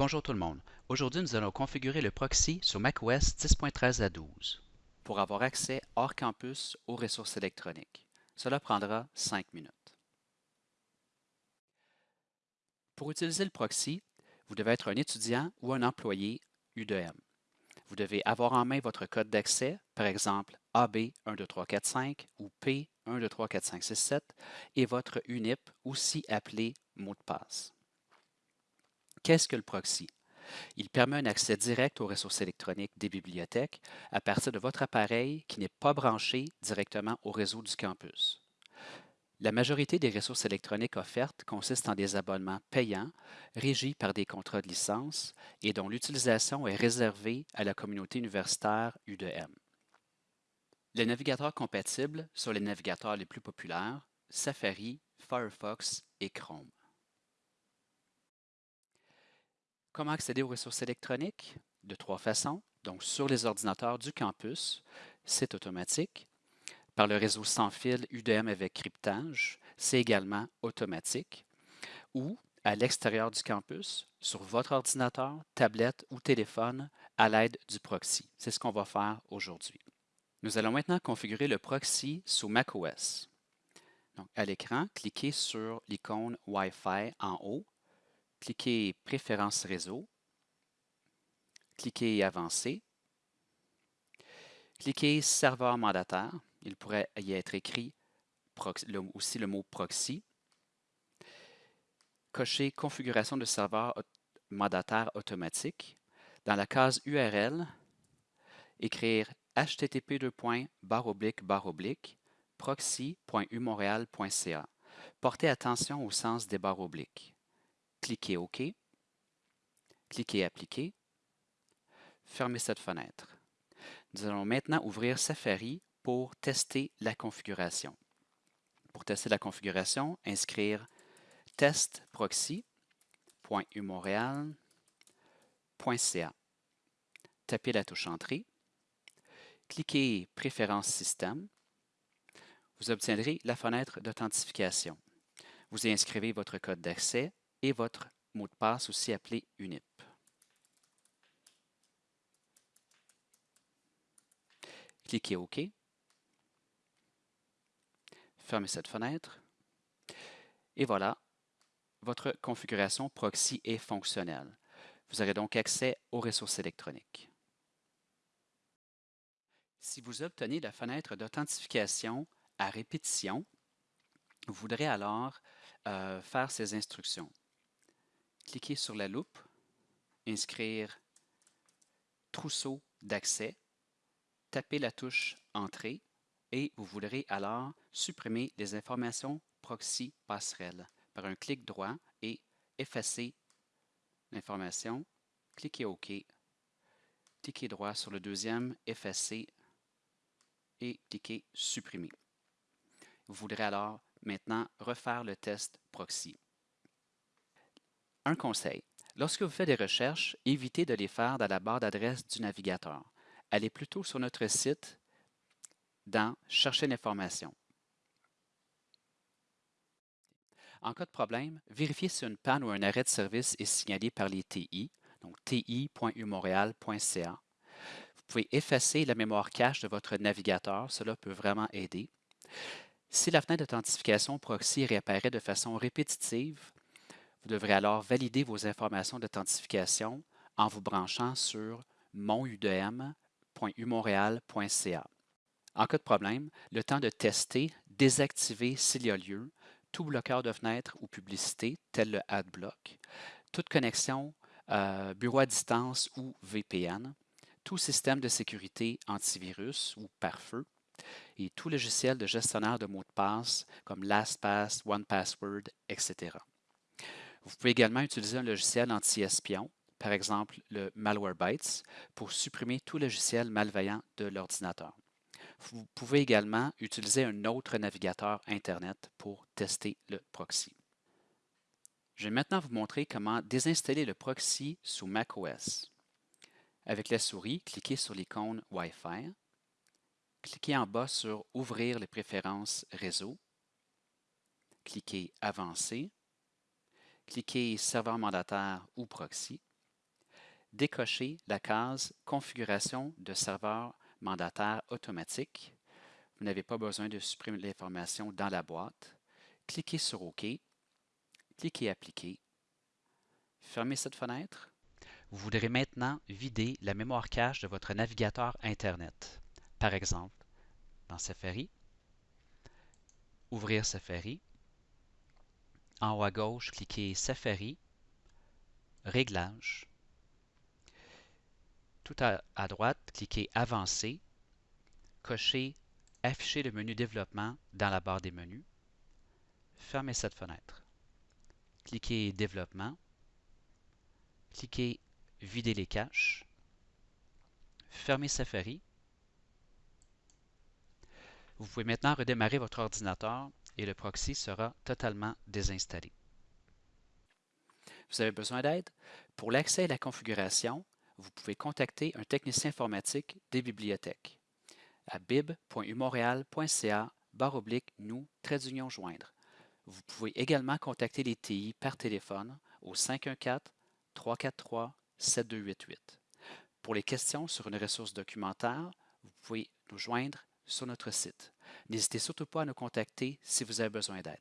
Bonjour tout le monde. Aujourd'hui, nous allons configurer le proxy sur macOS 10.13 à 12 pour avoir accès hors campus aux ressources électroniques. Cela prendra 5 minutes. Pour utiliser le proxy, vous devez être un étudiant ou un employé U2M. Vous devez avoir en main votre code d'accès, par exemple AB12345 ou P1234567 et votre UNIP, aussi appelé mot de passe. Qu'est-ce que le proxy? Il permet un accès direct aux ressources électroniques des bibliothèques à partir de votre appareil qui n'est pas branché directement au réseau du campus. La majorité des ressources électroniques offertes consistent en des abonnements payants, régis par des contrats de licence et dont l'utilisation est réservée à la communauté universitaire U2M. Les navigateurs compatibles sont les navigateurs les plus populaires, Safari, Firefox et Chrome. Comment accéder aux ressources électroniques? De trois façons. Donc, sur les ordinateurs du campus, c'est automatique. Par le réseau sans fil UDM avec cryptage, c'est également automatique. Ou à l'extérieur du campus, sur votre ordinateur, tablette ou téléphone, à l'aide du proxy. C'est ce qu'on va faire aujourd'hui. Nous allons maintenant configurer le proxy sous macOS. Donc, à l'écran, cliquez sur l'icône Wi-Fi en haut cliquez Préférences réseau, cliquez Avancer, cliquez Serveur mandataire, il pourrait y être écrit aussi le mot proxy, cochez Configuration de serveur mandataire automatique. Dans la case URL, écrire http proxy.umontréal.ca. Portez attention au sens des barres obliques cliquez OK, cliquez Appliquer, fermez cette fenêtre. Nous allons maintenant ouvrir Safari pour tester la configuration. Pour tester la configuration, inscrire testproxy.umontréal.ca. Tapez la touche Entrée, cliquez Préférences système. Vous obtiendrez la fenêtre d'authentification. Vous y inscrivez votre code d'accès et votre mot de passe aussi appelé UNIP. Cliquez OK. Fermez cette fenêtre. Et voilà, votre configuration proxy est fonctionnelle. Vous aurez donc accès aux ressources électroniques. Si vous obtenez la fenêtre d'authentification à répétition, vous voudrez alors euh, faire ces instructions cliquez sur la loupe, inscrire trousseau d'accès, tapez la touche Entrée et vous voudrez alors supprimer les informations proxy passerelle par un clic droit et effacer l'information. Cliquez OK. Cliquez droit sur le deuxième, effacer et cliquez Supprimer. Vous voudrez alors maintenant refaire le test proxy. Un conseil. Lorsque vous faites des recherches, évitez de les faire dans la barre d'adresse du navigateur. Allez plutôt sur notre site dans Chercher l'information. En cas de problème, vérifiez si une panne ou un arrêt de service est signalé par les TI, donc ti.umontréal.ca. Vous pouvez effacer la mémoire cache de votre navigateur, cela peut vraiment aider. Si la fenêtre d'authentification proxy réapparaît de façon répétitive, vous devrez alors valider vos informations d'authentification en vous branchant sur monudm.umontréal.ca. En cas de problème, le temps de tester, désactiver s'il y a lieu, tout bloqueur de fenêtre ou publicité, tel le AdBlock, toute connexion euh, bureau à distance ou VPN, tout système de sécurité antivirus ou pare-feu, et tout logiciel de gestionnaire de mots de passe comme LastPass, OnePassword, etc. Vous pouvez également utiliser un logiciel anti-espion, par exemple le Malwarebytes, pour supprimer tout logiciel malveillant de l'ordinateur. Vous pouvez également utiliser un autre navigateur Internet pour tester le proxy. Je vais maintenant vous montrer comment désinstaller le proxy sous macOS. Avec la souris, cliquez sur l'icône Wi-Fi. Cliquez en bas sur Ouvrir les préférences réseau. Cliquez Avancer cliquez Serveur mandataire ou proxy. décochez la case Configuration de serveur mandataire automatique. Vous n'avez pas besoin de supprimer l'information dans la boîte. Cliquez sur OK. Cliquez Appliquer. Fermez cette fenêtre. Vous voudrez maintenant vider la mémoire cache de votre navigateur Internet. Par exemple, dans Safari, ouvrir Safari. En haut à gauche, cliquez Safari, Réglages. Tout à, droite, cliquez Avancer, cochez Afficher le menu Développement dans la barre des menus. Fermez cette fenêtre. Cliquez Développement. Cliquez Vider les caches. Fermez Safari. Vous pouvez maintenant redémarrer votre ordinateur et le proxy sera totalement désinstallé. Vous avez besoin d'aide? Pour l'accès à la configuration, vous pouvez contacter un technicien informatique des bibliothèques à bib.umontréal.ca oblique nous trait d'union joindre. Vous pouvez également contacter les TI par téléphone au 514 343 7288. Pour les questions sur une ressource documentaire, vous pouvez nous joindre sur notre site. N'hésitez surtout pas à nous contacter si vous avez besoin d'aide.